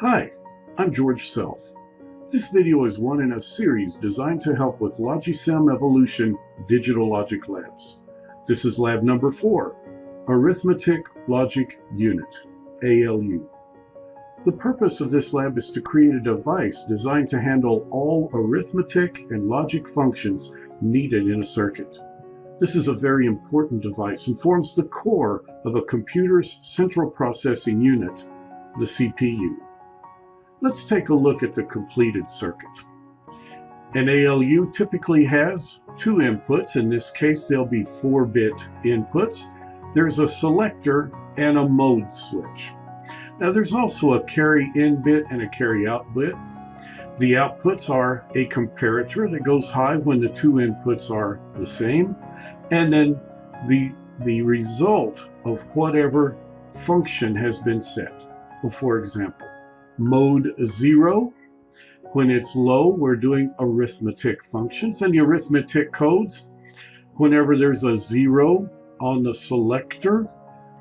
Hi, I'm George Self. This video is one in a series designed to help with Logisim Evolution Digital Logic Labs. This is lab number four, Arithmetic Logic Unit, ALU. The purpose of this lab is to create a device designed to handle all arithmetic and logic functions needed in a circuit. This is a very important device and forms the core of a computer's central processing unit, the CPU. Let's take a look at the completed circuit. An ALU typically has two inputs. In this case, there'll be 4-bit inputs. There's a selector and a mode switch. Now there's also a carry in bit and a carry out bit. The outputs are a comparator that goes high when the two inputs are the same, and then the, the result of whatever function has been set. So for example, mode 0, when it's low, we're doing arithmetic functions, and the arithmetic codes, whenever there's a 0 on the selector,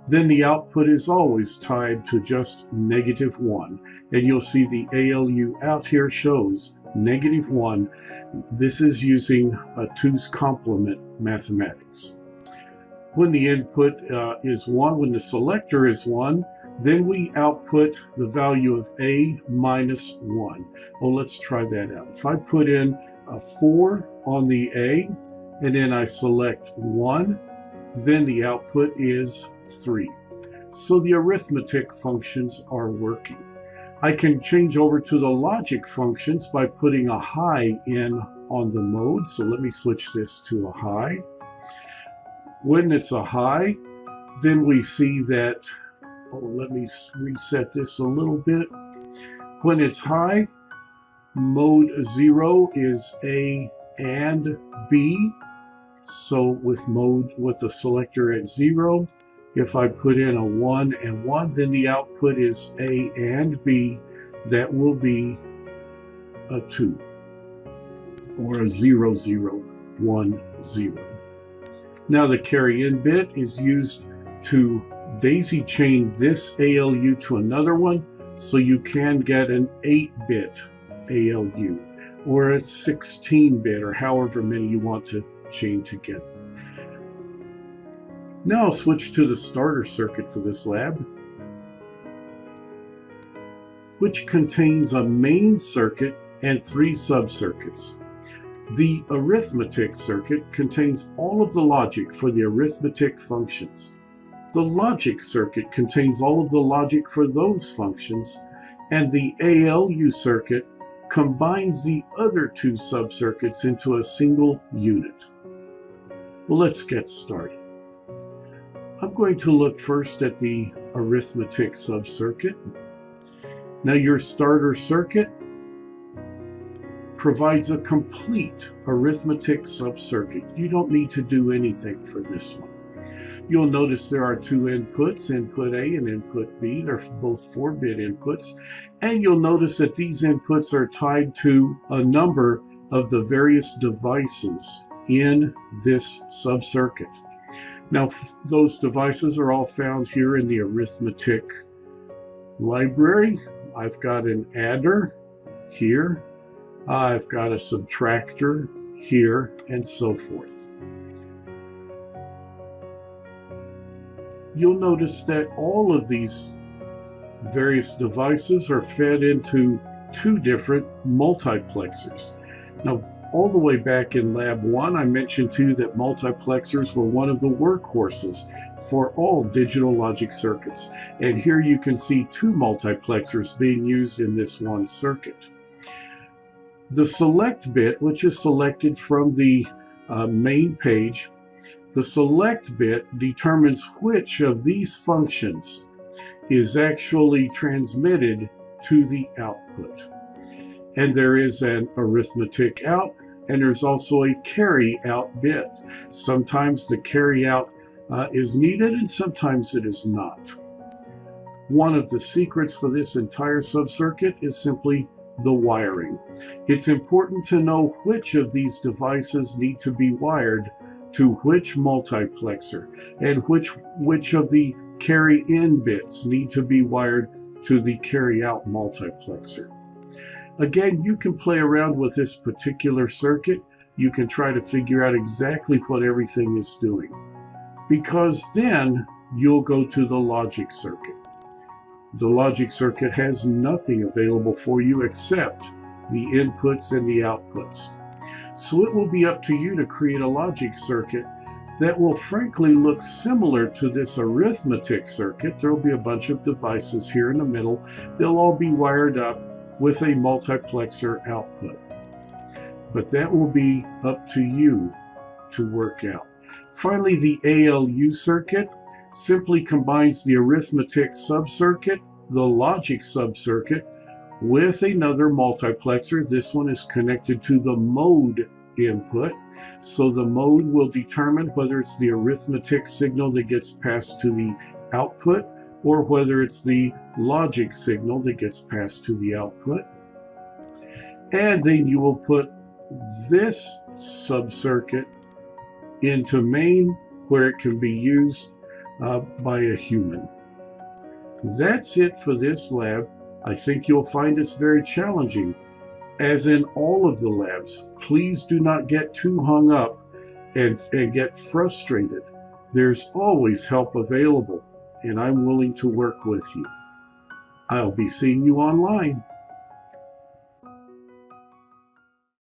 then the output is always tied to just negative 1. And you'll see the ALU out here shows negative 1. This is using a two's complement mathematics. When the input uh, is 1, when the selector is 1, then we output the value of a minus 1. Oh, let's try that out. If I put in a 4 on the a, and then I select 1, then the output is 3. So the arithmetic functions are working. I can change over to the logic functions by putting a high in on the mode. So let me switch this to a high. When it's a high, then we see that, oh, let me reset this a little bit. When it's high, mode 0 is A and B. So with mode with the selector at zero, if I put in a one and one, then the output is A and B. That will be a two or a zero, zero, one, zero. Now the carry in bit is used to daisy chain this ALU to another one so you can get an 8-bit ALU or a 16-bit or however many you want to chain together. Now I'll switch to the starter circuit for this lab, which contains a main circuit and three subcircuits. The arithmetic circuit contains all of the logic for the arithmetic functions. The logic circuit contains all of the logic for those functions, and the ALU circuit combines the other two subcircuits into a single unit. Well, let's get started. I'm going to look first at the arithmetic subcircuit. Now your starter circuit provides a complete arithmetic subcircuit. You don't need to do anything for this one. You'll notice there are two inputs, input A and input B. They're both 4-bit inputs. And you'll notice that these inputs are tied to a number of the various devices in this subcircuit. Now, those devices are all found here in the arithmetic library. I've got an adder here. I've got a subtractor here, and so forth. You'll notice that all of these various devices are fed into two different multiplexers. Now, all the way back in Lab 1, I mentioned too that multiplexers were one of the workhorses for all digital logic circuits. And here you can see two multiplexers being used in this one circuit. The select bit, which is selected from the uh, main page, the select bit determines which of these functions is actually transmitted to the output. And there is an arithmetic out and there's also a carry out bit. Sometimes the carry out uh, is needed and sometimes it is not. One of the secrets for this entire subcircuit is simply the wiring. It's important to know which of these devices need to be wired to which multiplexer and which, which of the carry in bits need to be wired to the carry out multiplexer. Again, you can play around with this particular circuit. You can try to figure out exactly what everything is doing. Because then you'll go to the logic circuit. The logic circuit has nothing available for you except the inputs and the outputs. So it will be up to you to create a logic circuit that will frankly look similar to this arithmetic circuit. There will be a bunch of devices here in the middle. They'll all be wired up with a multiplexer output. But that will be up to you to work out. Finally, the ALU circuit simply combines the arithmetic subcircuit, the logic subcircuit, with another multiplexer. This one is connected to the mode input. So the mode will determine whether it's the arithmetic signal that gets passed to the output or whether it's the logic signal that gets passed to the output. And then you will put this subcircuit into main where it can be used uh, by a human. That's it for this lab. I think you'll find it's very challenging. As in all of the labs, please do not get too hung up and, and get frustrated. There's always help available, and I'm willing to work with you. I'll be seeing you online.